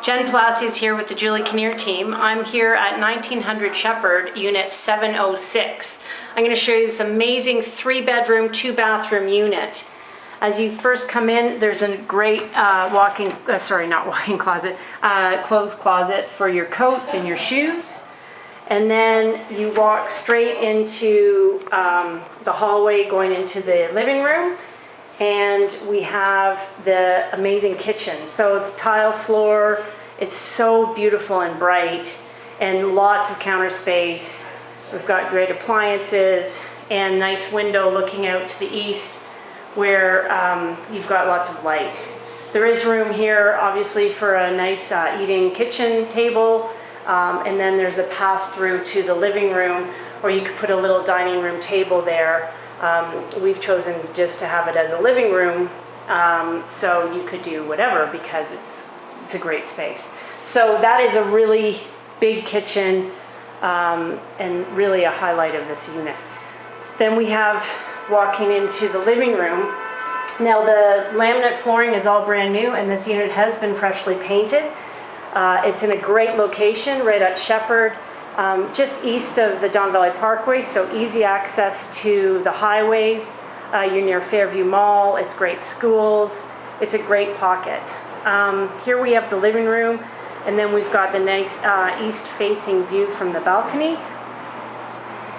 Jen Palassi is here with the Julie Kinnear team. I'm here at 1900 Sheppard, Unit 706. I'm going to show you this amazing three bedroom, two bathroom unit. As you first come in, there's a great uh, walk-in, uh, sorry, not walk-in closet, uh, clothes closet for your coats and your shoes. And then you walk straight into um, the hallway going into the living room. And we have the amazing kitchen. So it's tile floor, it's so beautiful and bright, and lots of counter space. We've got great appliances and nice window looking out to the east where um, you've got lots of light. There is room here, obviously, for a nice uh, eating kitchen table, um, and then there's a pass through to the living room, or you could put a little dining room table there. Um, we've chosen just to have it as a living room, um, so you could do whatever because it's it's a great space. So that is a really big kitchen um, and really a highlight of this unit. Then we have walking into the living room. Now the laminate flooring is all brand new and this unit has been freshly painted. Uh, it's in a great location right at Sheppard, um, just east of the Don Valley Parkway, so easy access to the highways. Uh, you're near Fairview Mall, it's great schools, it's a great pocket. Um, here we have the living room, and then we've got the nice uh, east-facing view from the balcony.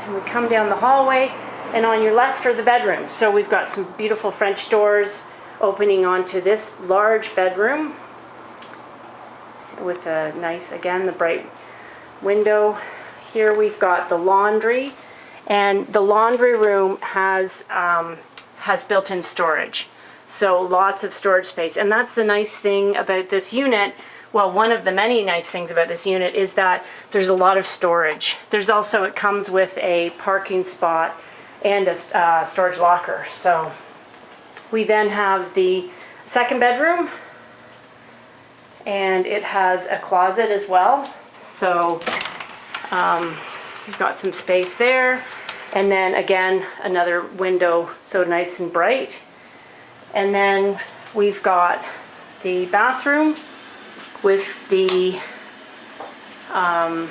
And we come down the hallway, and on your left are the bedrooms. So we've got some beautiful French doors opening onto this large bedroom with a nice, again, the bright window. Here we've got the laundry, and the laundry room has, um, has built-in storage. So lots of storage space. And that's the nice thing about this unit. Well, one of the many nice things about this unit is that there's a lot of storage. There's also, it comes with a parking spot and a uh, storage locker. So we then have the second bedroom and it has a closet as well. So um, you've got some space there. And then again, another window, so nice and bright. And then we've got the bathroom with the um,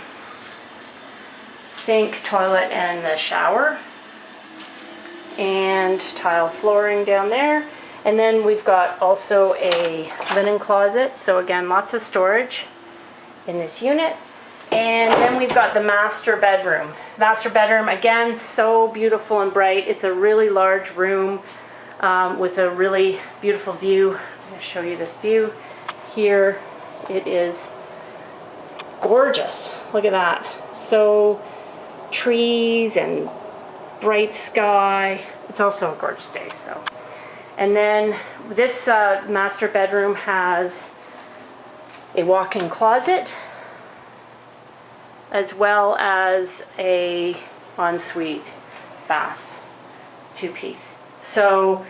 sink, toilet, and the shower. And tile flooring down there. And then we've got also a linen closet. So again, lots of storage in this unit. And then we've got the master bedroom. Master bedroom, again, so beautiful and bright. It's a really large room um, with a really beautiful view. I'm going to show you this view. Here it is gorgeous. Look at that. So trees and bright sky. It's also a gorgeous day. So, And then this uh, master bedroom has a walk-in closet as well as a ensuite bath, two-piece. So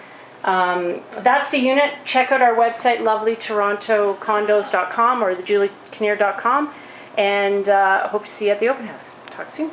um, that's the unit. Check out our website, lovelytorontocondos.com or thejuliekinnear.com, and uh, hope to see you at the open house. Talk soon.